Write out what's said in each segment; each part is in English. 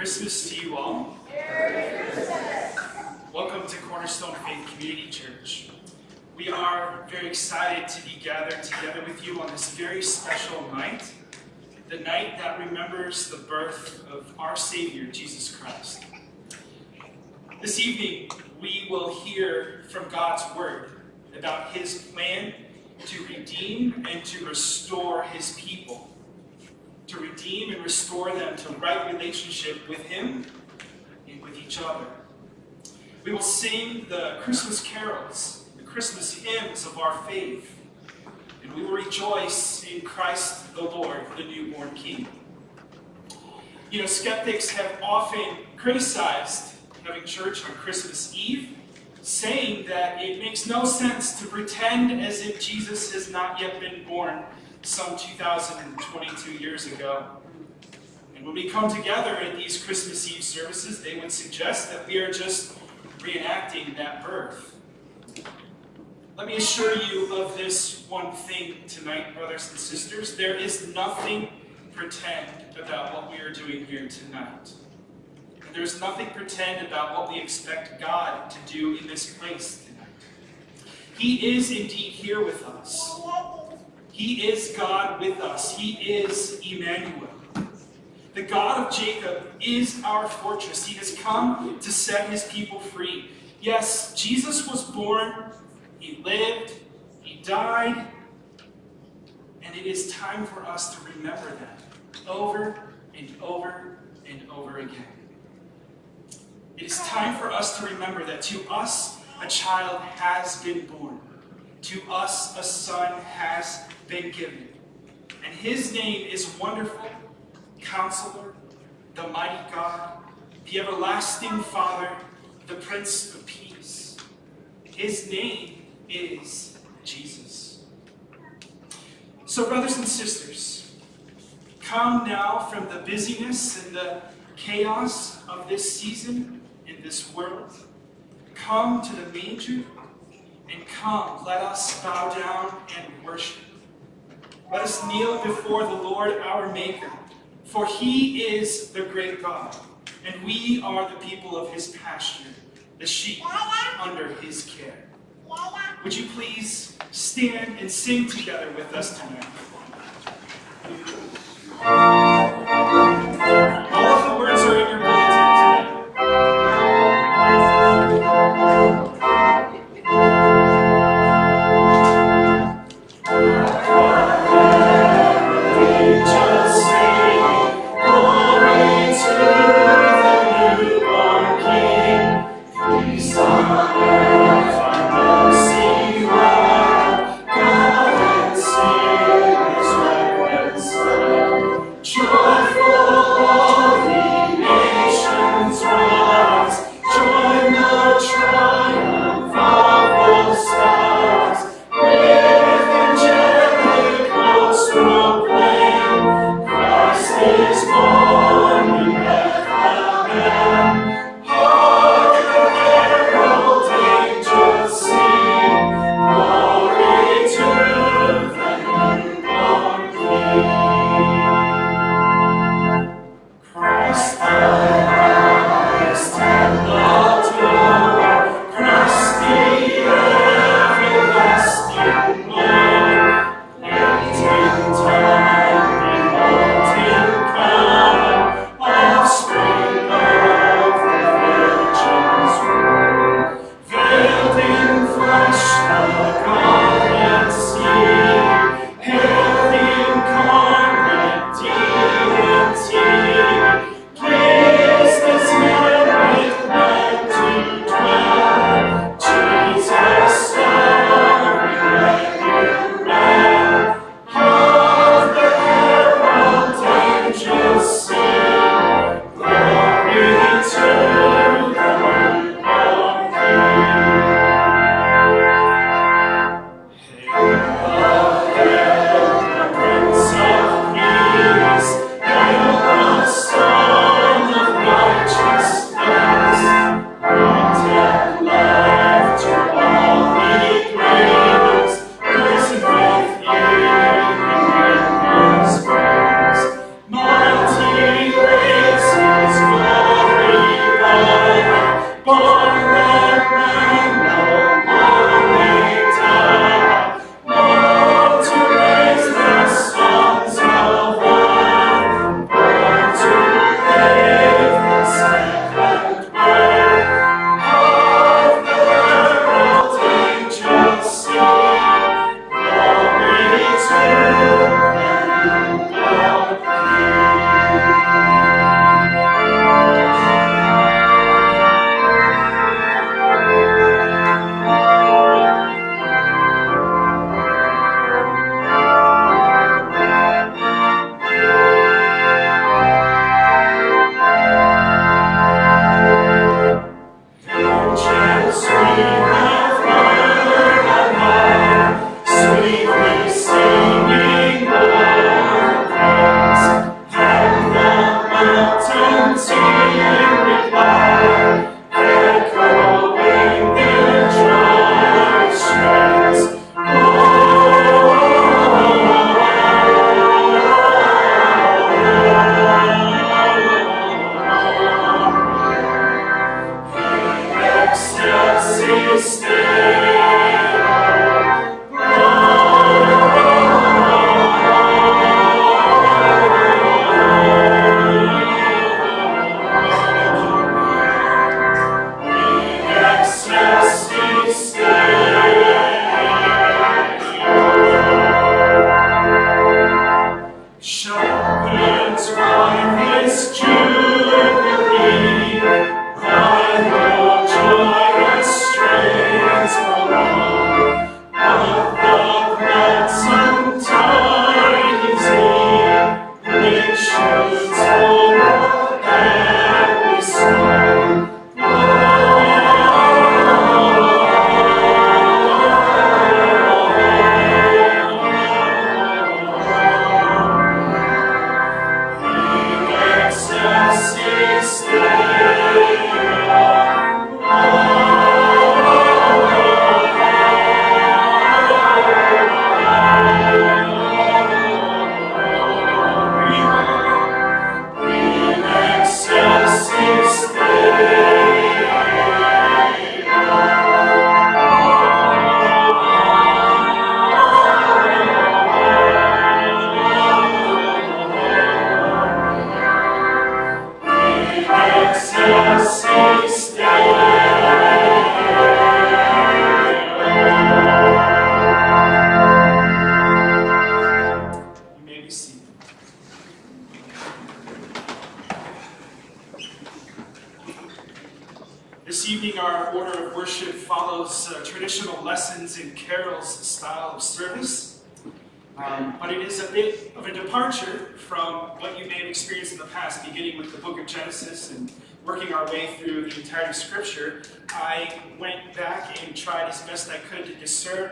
Christmas to you all. Welcome to Cornerstone Faith Community Church. We are very excited to be gathered together with you on this very special night, the night that remembers the birth of our Savior, Jesus Christ. This evening, we will hear from God's Word about His plan to redeem and to restore His people to redeem and restore them to right relationship with Him and with each other. We will sing the Christmas carols, the Christmas hymns of our faith, and we will rejoice in Christ the Lord, the newborn King. You know, skeptics have often criticized having church on Christmas Eve, saying that it makes no sense to pretend as if Jesus has not yet been born some 2,022 years ago. And when we come together in these Christmas Eve services, they would suggest that we are just reenacting that birth. Let me assure you of this one thing tonight, brothers and sisters. There is nothing pretend about what we are doing here tonight. And there's nothing pretend about what we expect God to do in this place tonight. He is indeed here with us. He is God with us. He is Emmanuel. The God of Jacob is our fortress. He has come to set his people free. Yes, Jesus was born, he lived, he died, and it is time for us to remember that over and over and over again. It is time for us to remember that to us a child has been born. To us a son has been given. And his name is Wonderful, Counselor, the Mighty God, the Everlasting Father, the Prince of Peace. His name is Jesus. So, brothers and sisters, come now from the busyness and the chaos of this season in this world. Come to the manger and come, let us bow down and worship. Let us kneel before the Lord our Maker, for he is the great God, and we are the people of his pasture, the sheep under his care. Would you please stand and sing together with us tonight?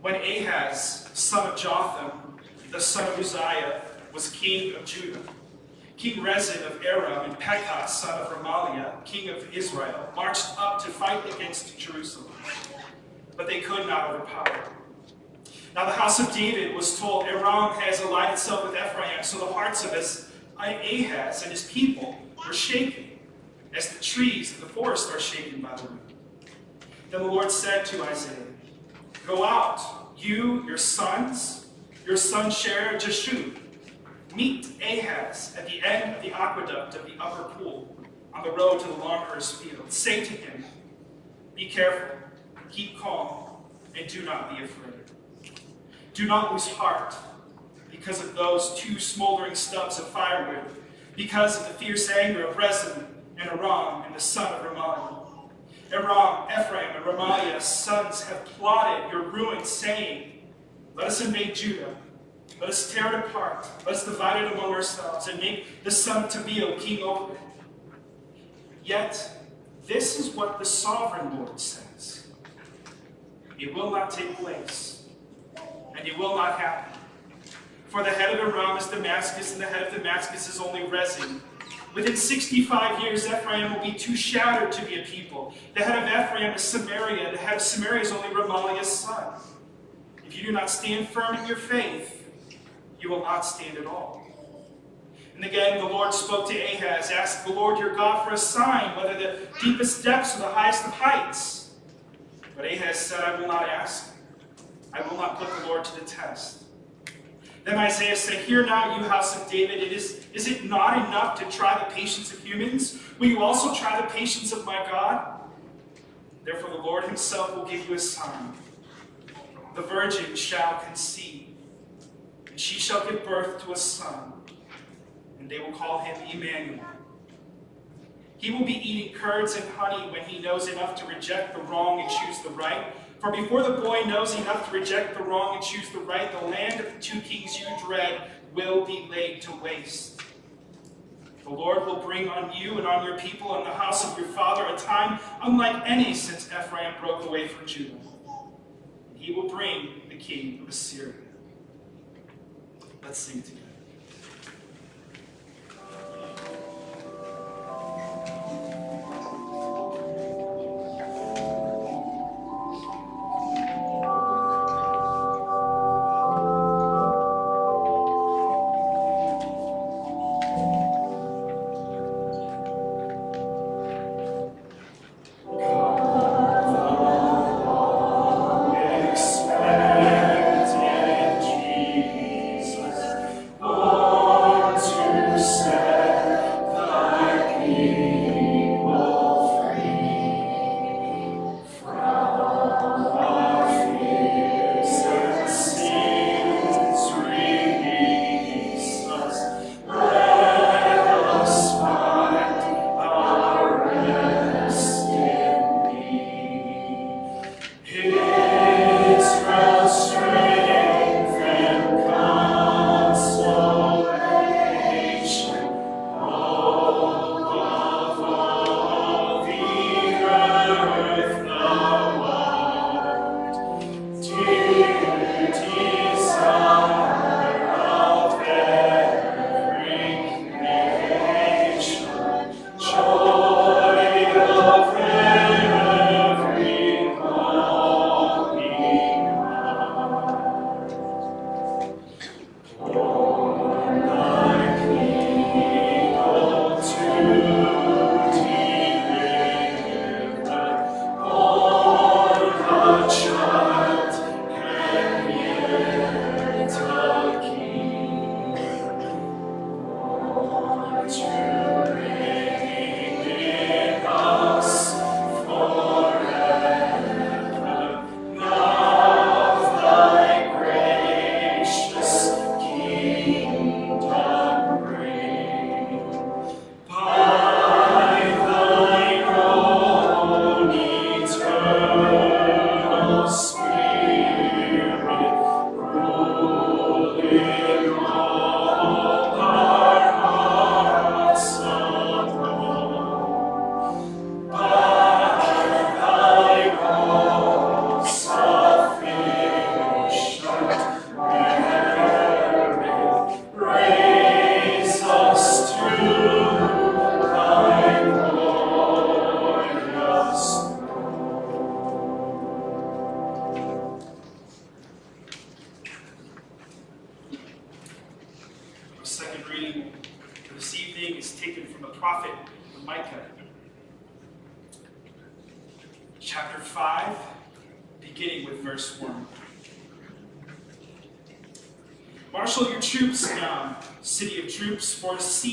When Ahaz, son of Jotham, the son of Uzziah, was king of Judah, King Rezin of Aram and Pekah, son of Remaliah, king of Israel, marched up to fight against Jerusalem. But they could not overpower now the house of David was told, Aram has allied itself with Ephraim, so the hearts of uh, Ahaz and his people were shaken, as the trees of the forest are shaken by the wind. Then the Lord said to Isaiah, Go out, you, your sons, your son Shear-Jashub, meet Ahaz at the end of the aqueduct of the upper pool, on the road to the launderer's field. Say to him, Be careful, keep calm, and do not be afraid. Do not lose heart because of those two smoldering stubs of firewood, because of the fierce anger of Rezin and Aram and the son of Remaliah. Aram, Ephraim, and Remaliah's sons have plotted your ruin, saying, Let us invade Judah. Let us tear it apart. Let us divide it among ourselves and make the son of Tabeel king over it. Yet this is what the sovereign Lord says. It will not take place, and it will not happen. For the head of Aram is Damascus, and the head of Damascus is only Rezin. Within 65 years, Ephraim will be too shattered to be a people. The head of Ephraim is Samaria, the head of Samaria is only Remaliah's son. If you do not stand firm in your faith, you will not stand at all. And again, the Lord spoke to Ahaz, Ask the Lord your God for a sign, whether the deepest depths or the highest of heights. But Ahaz said, I will not ask. I will not put the Lord to the test. Then Isaiah said, Hear now, you house of David, it is, is it not enough to try the patience of humans? Will you also try the patience of my God? Therefore the Lord himself will give you a sign. The virgin shall conceive, and she shall give birth to a son and they will call him Emmanuel. He will be eating curds and honey when he knows enough to reject the wrong and choose the right. For before the boy knows enough to reject the wrong and choose the right, the land of the two kings you dread will be laid to waste. The Lord will bring on you and on your people and the house of your father a time unlike any since Ephraim broke away from Judah. He will bring the king of Assyria. Let's sing together.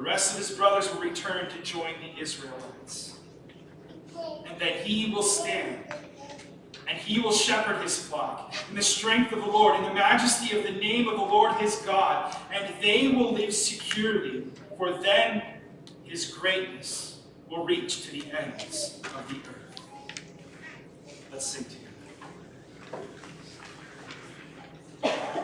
The rest of his brothers will return to join the Israelites. and that he will stand. And he will shepherd his flock in the strength of the Lord, in the majesty of the name of the Lord his God, and they will live securely, for then his greatness will reach to the ends of the earth. Let's sing together.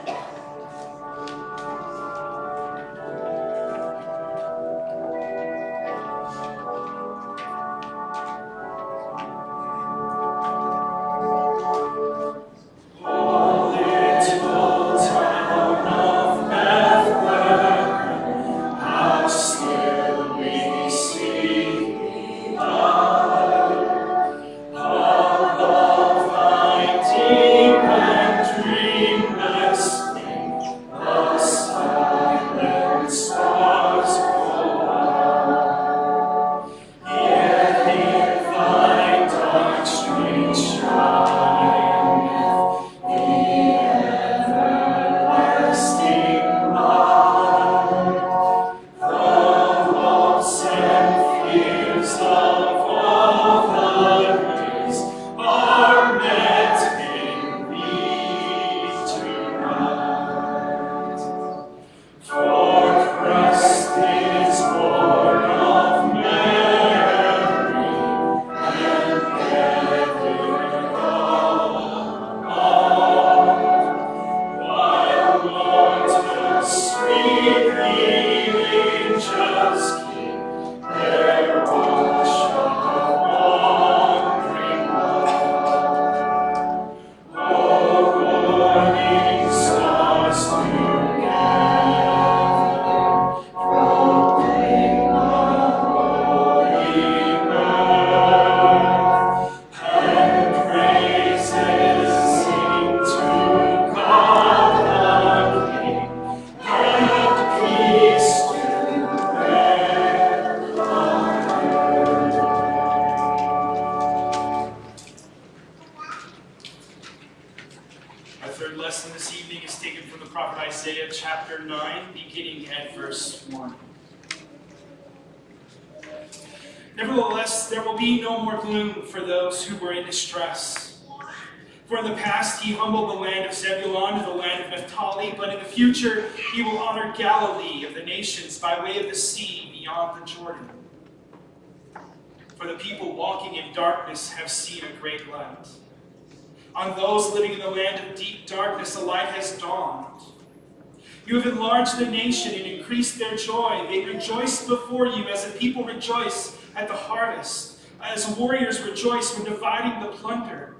Enlarged the nation and increased their joy. They rejoice before you as a people rejoice at the harvest, as warriors rejoice when dividing the plunder.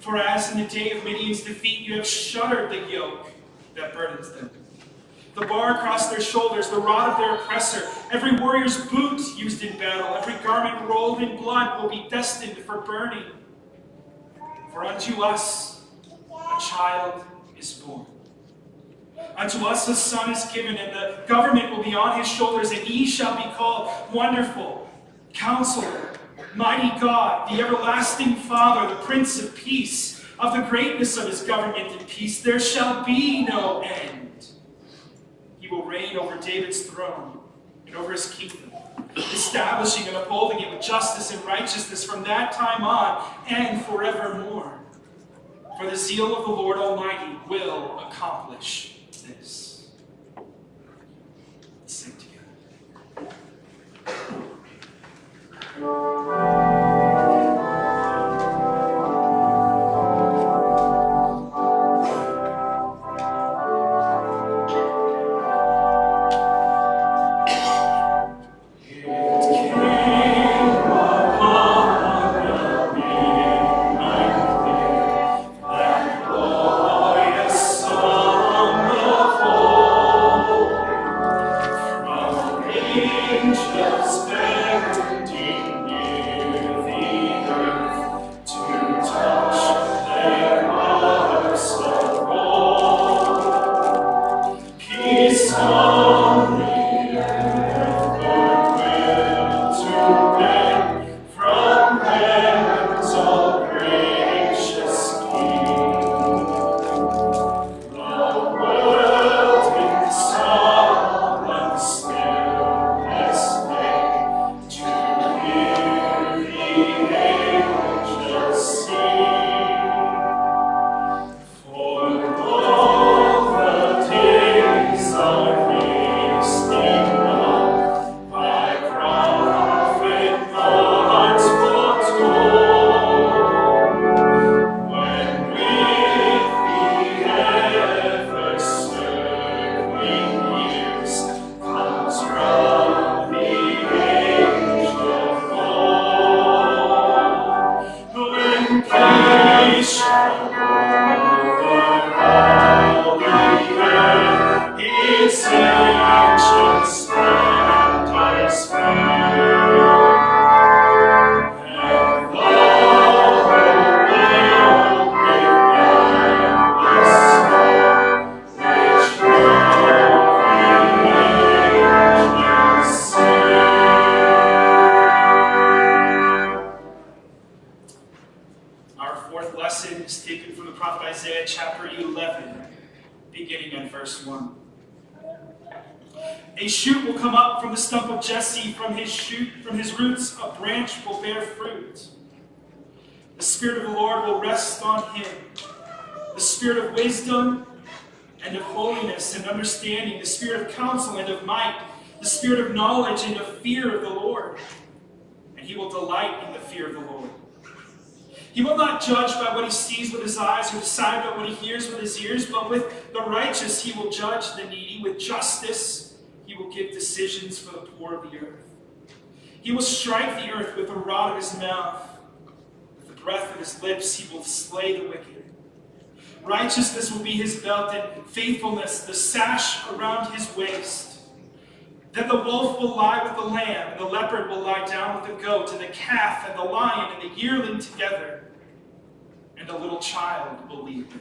For as in the day of Midian's defeat, you have shuddered the yoke that burdens them. The bar across their shoulders, the rod of their oppressor, every warrior's boot used in battle, every garment rolled in blood will be destined for burning. For unto us a child is born. Uh, Unto us a son is given, and the government will be on his shoulders, and he shall be called Wonderful, Counselor, Mighty God, the Everlasting Father, the Prince of Peace. Of the greatness of his government and peace there shall be no end. He will reign over David's throne and over his kingdom establishing and upholding it with justice and righteousness from that time on and forevermore. For the zeal of the Lord Almighty will accomplish this. Let's sing together. Knowledge and of fear of the Lord, and he will delight in the fear of the Lord. He will not judge by what he sees with his eyes or decide by what he hears with his ears, but with the righteous he will judge the needy. With justice he will give decisions for the poor of the earth. He will strike the earth with the rod of his mouth. With the breath of his lips he will slay the wicked. Righteousness will be his belt, and faithfulness the sash around his waist. Then the wolf will lie with the lamb, and the leopard will lie down with the goat, and the calf and the lion and the yearling together, and a little child will lead them.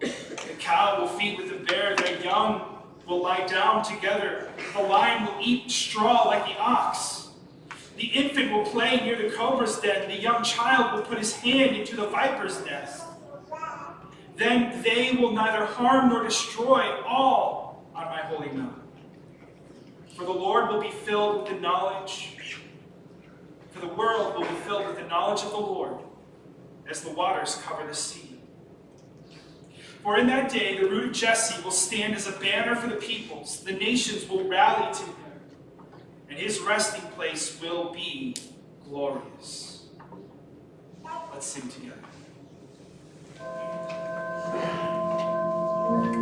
The cow will feed with the bear, their young will lie down together. The lion will eat straw like the ox. The infant will play near the cobra's den. The young child will put his hand into the viper's nest. Then they will neither harm nor destroy all on my holy mountain. For the Lord will be filled with the knowledge, for the world will be filled with the knowledge of the Lord as the waters cover the sea. For in that day the root of Jesse will stand as a banner for the peoples. The nations will rally to him, and his resting place will be glorious. Let's sing together. Thank you.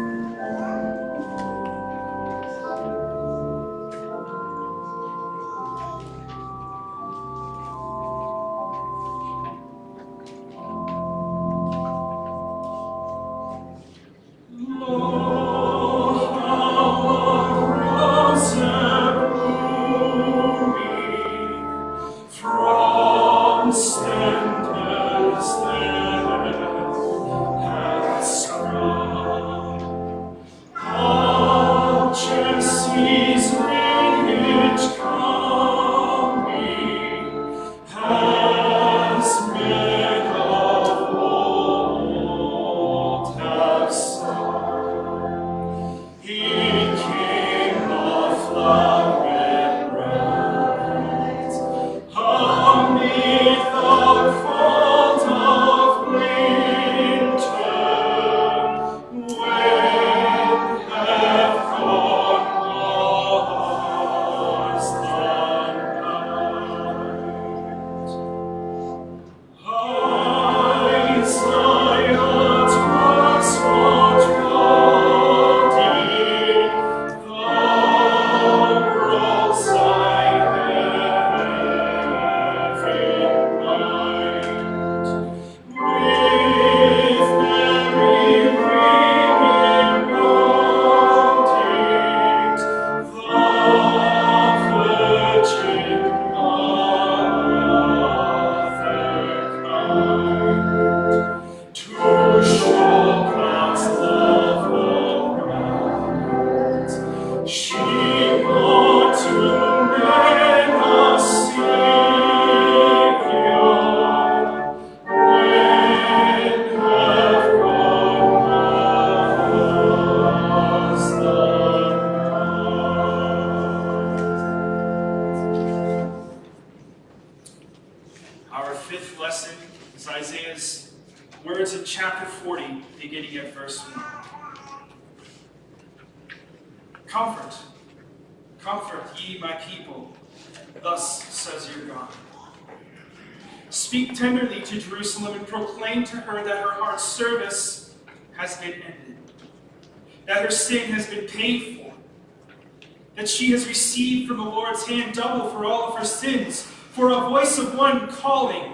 for all of our sins, for a voice of one calling.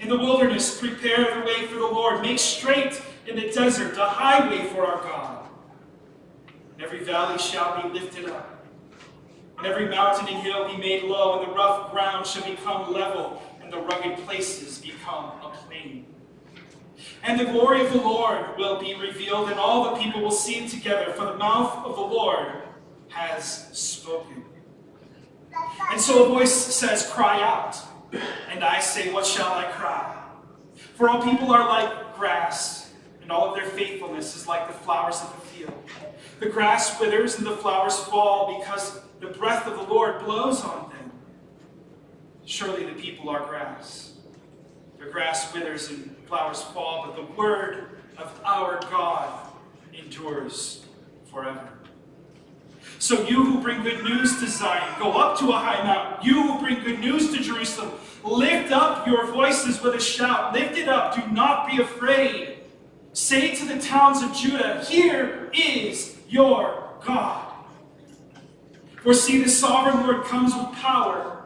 In the wilderness, prepare the way for the Lord. Make straight in the desert a highway for our God. And every valley shall be lifted up, and every mountain and hill be made low, and the rough ground shall become level, and the rugged places become a plain. And the glory of the Lord will be revealed, and all the people will see it together, for the mouth of the Lord has spoken. And so a voice says, Cry out. And I say, What shall I cry? For all people are like grass, and all of their faithfulness is like the flowers of the field. The grass withers and the flowers fall because the breath of the Lord blows on them. Surely the people are grass. The grass withers and flowers fall, but the word of our God endures forever. So you who bring good news to Zion, go up to a high mountain. You who bring good news to Jerusalem, lift up your voices with a shout. Lift it up. Do not be afraid. Say to the towns of Judah, Here is your God. For see, the sovereign Lord comes with power.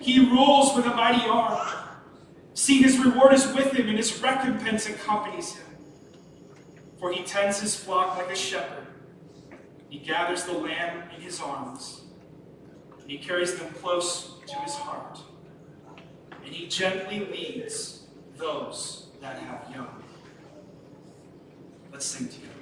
He rules with a mighty arm. See, his reward is with him, and his recompense accompanies him. For he tends his flock like a shepherd. He gathers the lamb in his arms, and he carries them close to his heart, and he gently leads those that have young. Let's sing together.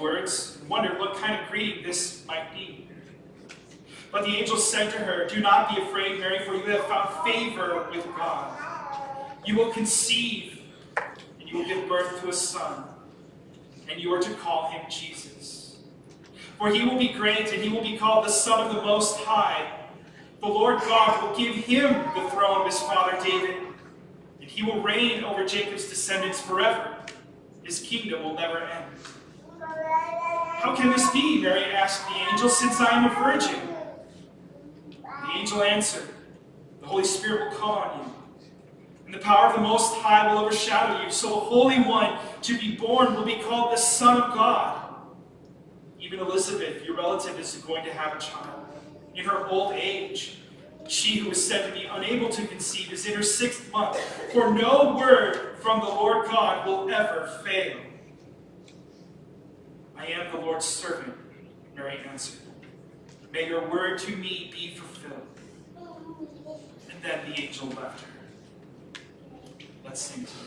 Words and wondered what kind of greeting this might be. But the angel said to her, Do not be afraid, Mary, for you have found favor with God. You will conceive, and you will give birth to a son, and you are to call him Jesus. For he will be great, and he will be called the Son of the Most High. The Lord God will give him the throne of his father David, and he will reign over Jacob's descendants forever. His kingdom will never end. How can this be? Mary asked the angel, since I am a virgin. The angel answered, The Holy Spirit will come on you, and the power of the Most High will overshadow you. So the Holy One to be born will be called the Son of God. Even Elizabeth, your relative, is going to have a child. In her old age, she who is said to be unable to conceive is in her sixth month, for no word from the Lord God will ever fail. I am the Lord's servant, Mary answered. May your word to me be fulfilled. And then the angel left her. Let's sing together.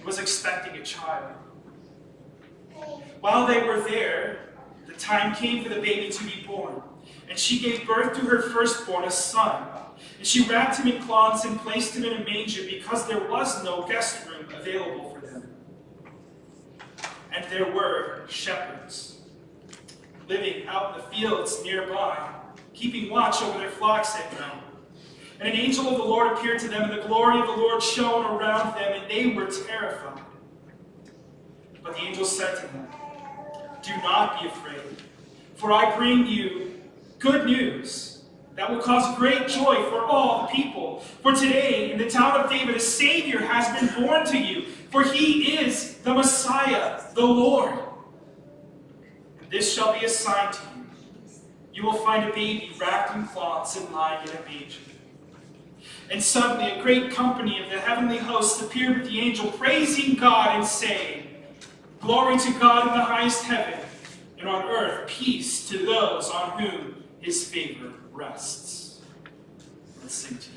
and was expecting a child. While they were there, the time came for the baby to be born, and she gave birth to her firstborn, a son. And she wrapped him in cloths and placed him in a manger because there was no guest room available for them. and there were shepherds living out in the fields nearby, keeping watch over their flocks at night. And an angel of the Lord appeared to them, and the glory of the Lord shone around them, and they were terrified. But the angel said to them, Do not be afraid, for I bring you good news that will cause great joy for all the people. For today, in the town of David, a Savior has been born to you, for he is the Messiah, the Lord. And this shall be a sign to you. You will find a baby wrapped in cloths and lying in a manger. And suddenly a great company of the heavenly hosts appeared with the angel, praising God and saying, Glory to God in the highest heaven, and on earth peace to those on whom his favor rests. Let's sing together.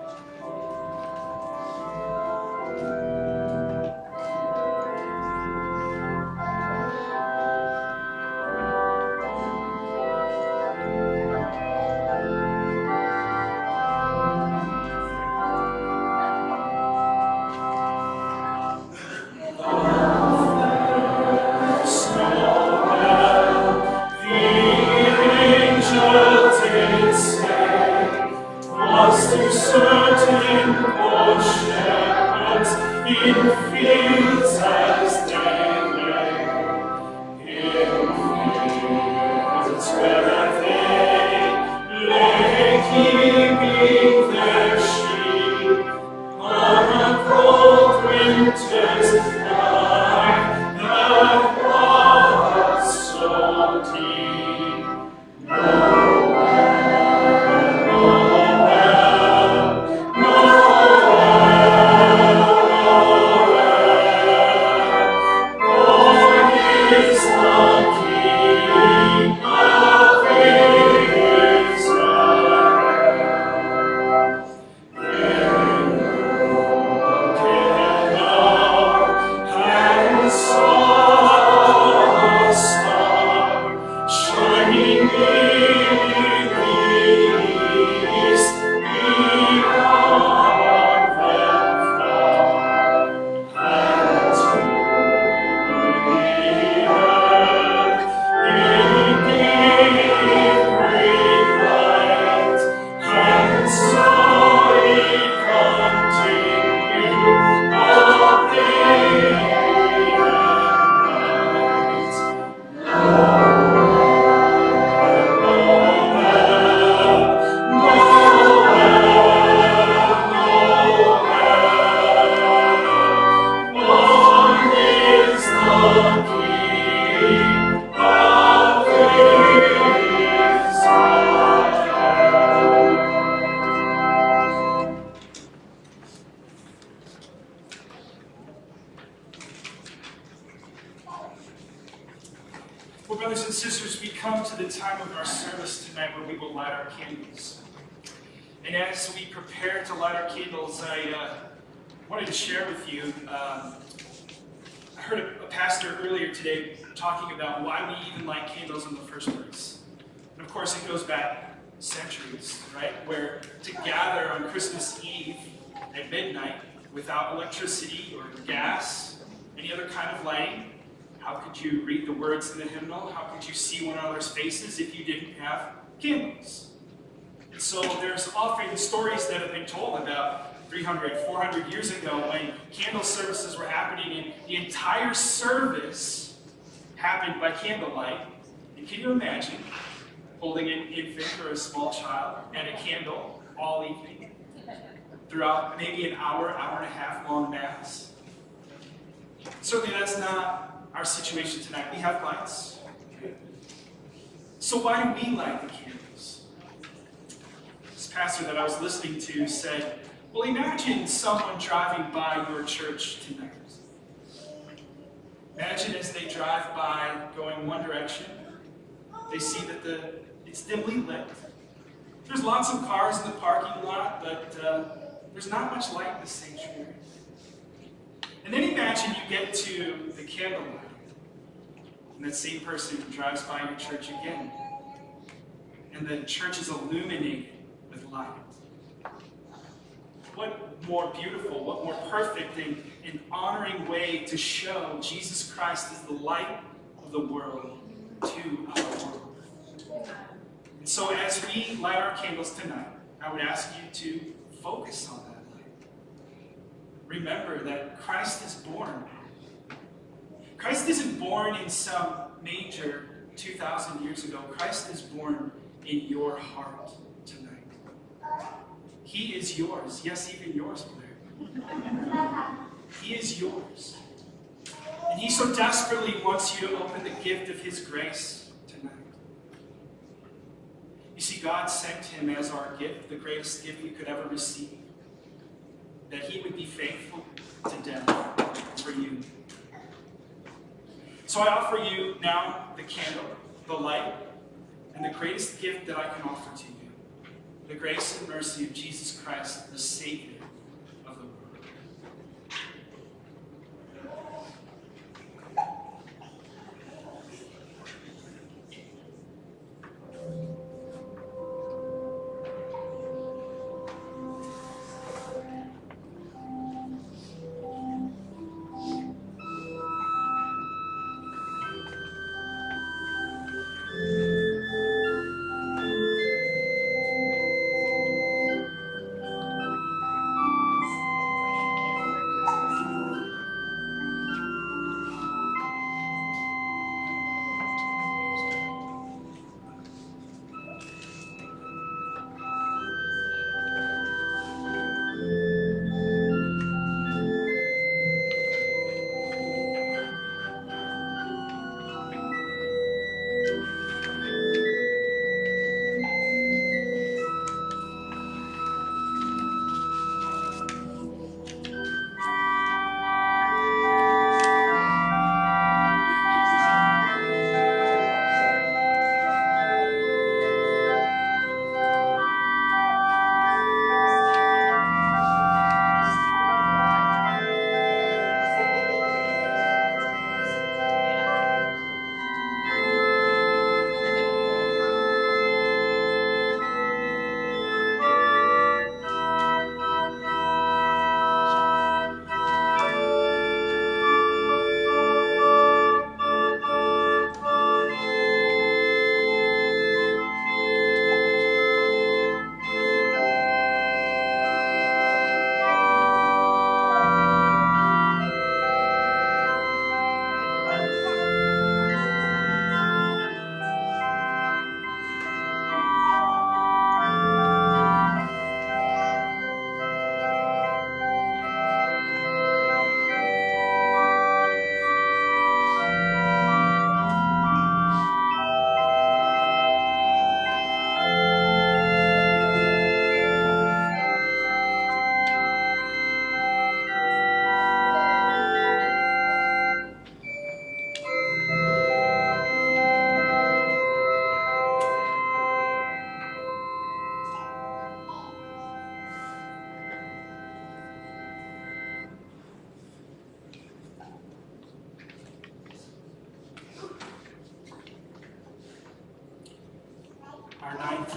so there's often stories that have been told about 300, 400 years ago when candle services were happening and the entire service happened by candlelight. And can you imagine holding an infant or a small child and a candle all evening throughout maybe an hour, hour and a half long mass? Certainly that's not our situation tonight. We have lights. So why do we light the candles? Pastor that I was listening to said, well, imagine someone driving by your church tonight. Imagine as they drive by going one direction, they see that the it's dimly lit. There's lots of cars in the parking lot, but uh, there's not much light in the sanctuary. And then imagine you get to the candlelight, and that same person drives by your church again, and the church is illuminated with light. What more beautiful, what more perfect and, and honoring way to show Jesus Christ is the light of the world to our world. And so as we light our candles tonight, I would ask you to focus on that light. remember that Christ is born. Christ isn't born in some manger 2,000 years ago. Christ is born in your heart. He is yours. Yes, even yours, Blair. He is yours. And he so desperately wants you to open the gift of his grace tonight. You see, God sent him as our gift, the greatest gift we could ever receive that he would be faithful to death for you. So I offer you now the candle, the light, and the greatest gift that I can offer to you the grace and mercy of Jesus Christ, the Savior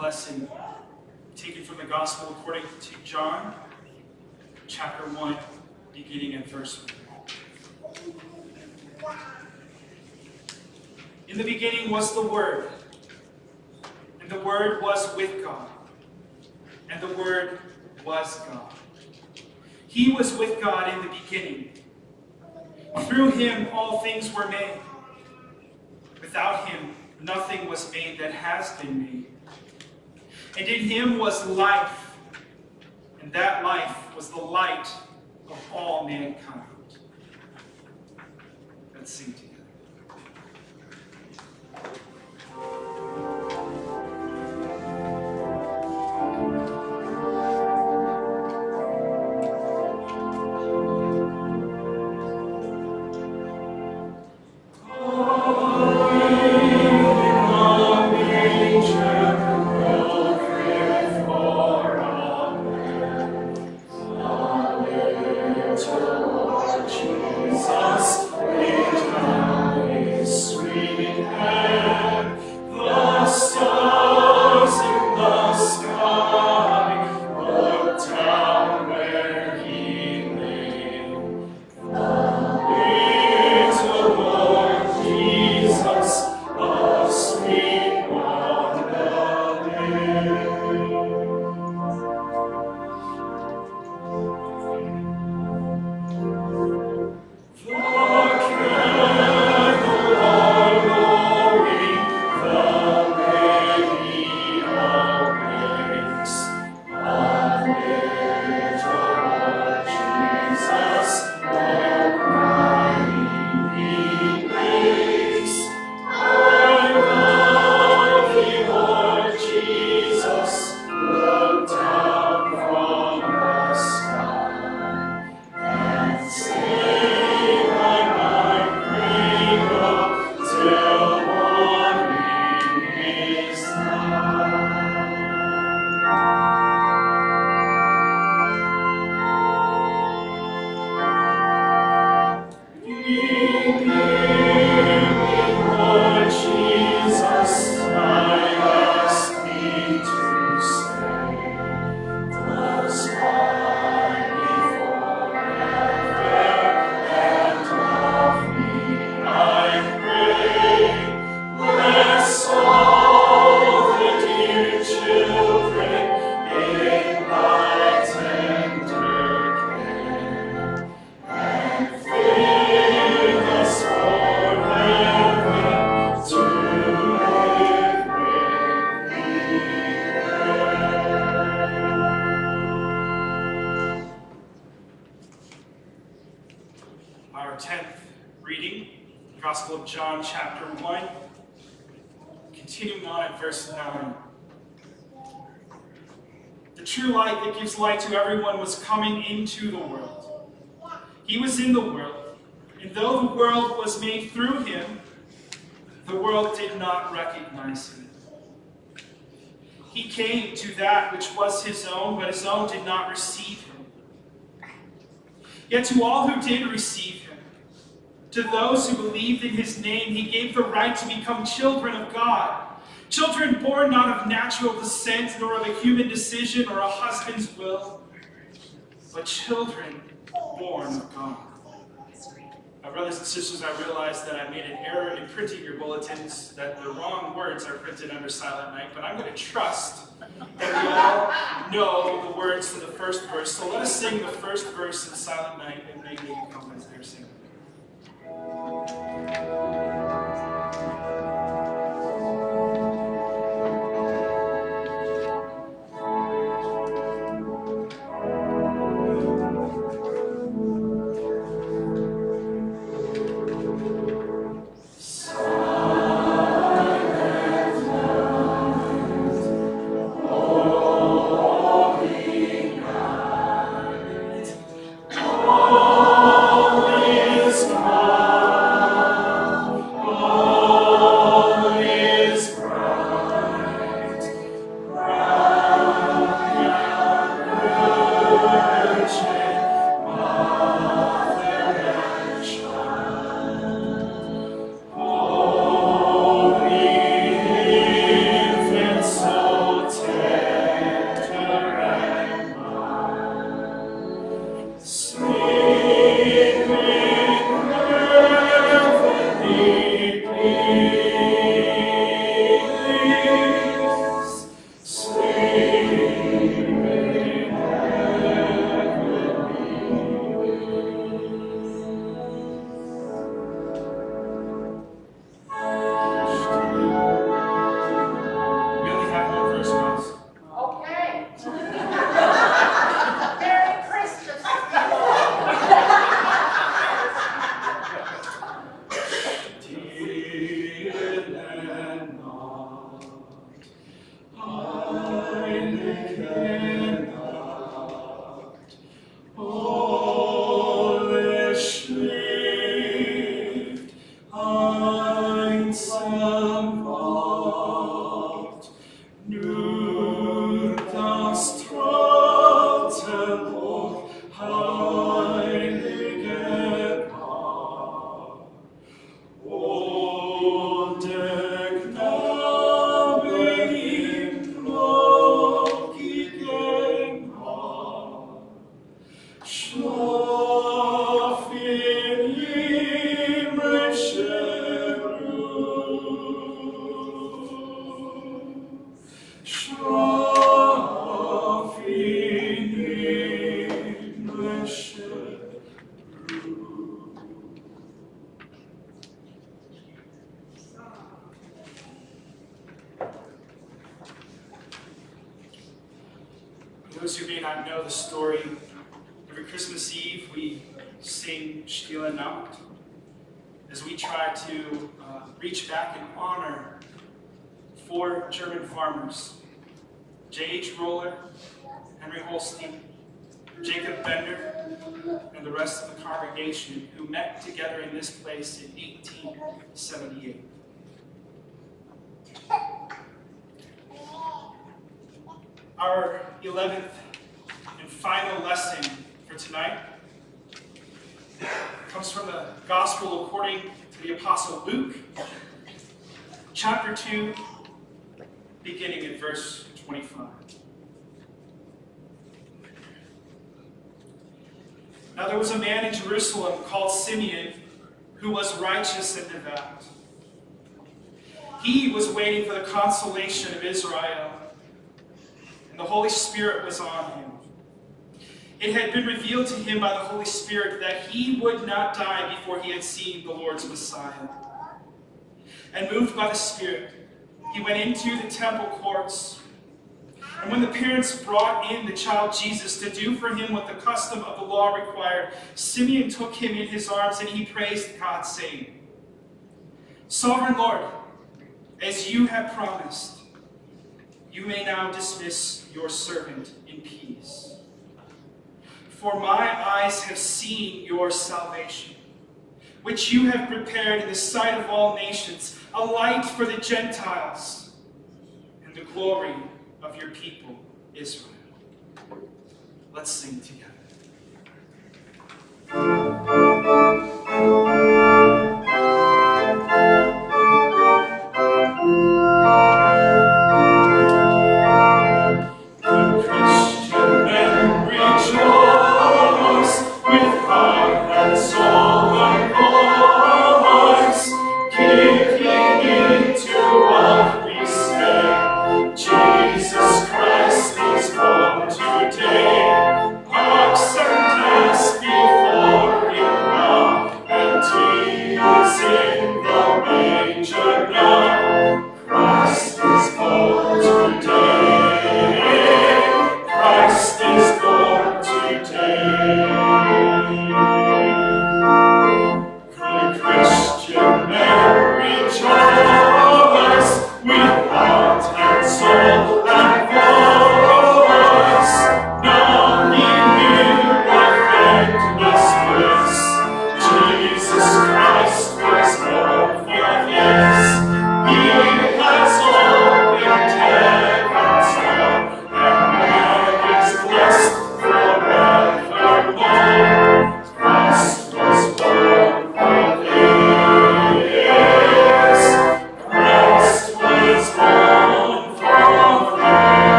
lesson, taken from the Gospel according to John, chapter 1, beginning at verse 1. In the beginning was the Word, and the Word was with God, and the Word was God. He was with God in the beginning. Through him all things were made. Without him nothing was made that has been made. And in him was life, into the world. He was in the world, and though the world was made through him, the world did not recognize him. He came to that which was his own, but his own did not receive him. Yet to all who did receive him, to those who believed in his name, he gave the right to become children of God. Children born not of natural descent, nor of a human decision or a husband's will, but children born of God. My brothers and sisters, I realize that I made an error in printing your bulletins, that the wrong words are printed under Silent Night, but I'm going to trust that we all know the words to the first verse. So let us sing the first verse in Silent Night, and make you come. For those who may not know the story, every Christmas Eve we sing Stille Nacht as we try to uh, reach back and honor four German farmers, J.H. Roller, Henry Holstein, Jacob Bender, and the rest of the congregation who met together in this place in 1878. Our 11th and final lesson for tonight comes from the Gospel according to the Apostle Luke, chapter 2, beginning in verse 25. Now there was a man in Jerusalem called Simeon who was righteous and devout. He was waiting for the consolation of Israel, the Holy Spirit was on him. It had been revealed to him by the Holy Spirit that he would not die before he had seen the Lord's Messiah. And moved by the Spirit, he went into the temple courts. And when the parents brought in the child Jesus to do for him what the custom of the law required, Simeon took him in his arms and he praised God, saying, Sovereign Lord, as you have promised, you may now dismiss your servant in peace. For my eyes have seen your salvation, which you have prepared in the sight of all nations, a light for the Gentiles, and the glory of your people, Israel. Let's sing together.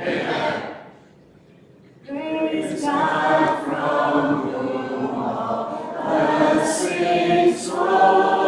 Amen. Praise God from whom all blessings flow.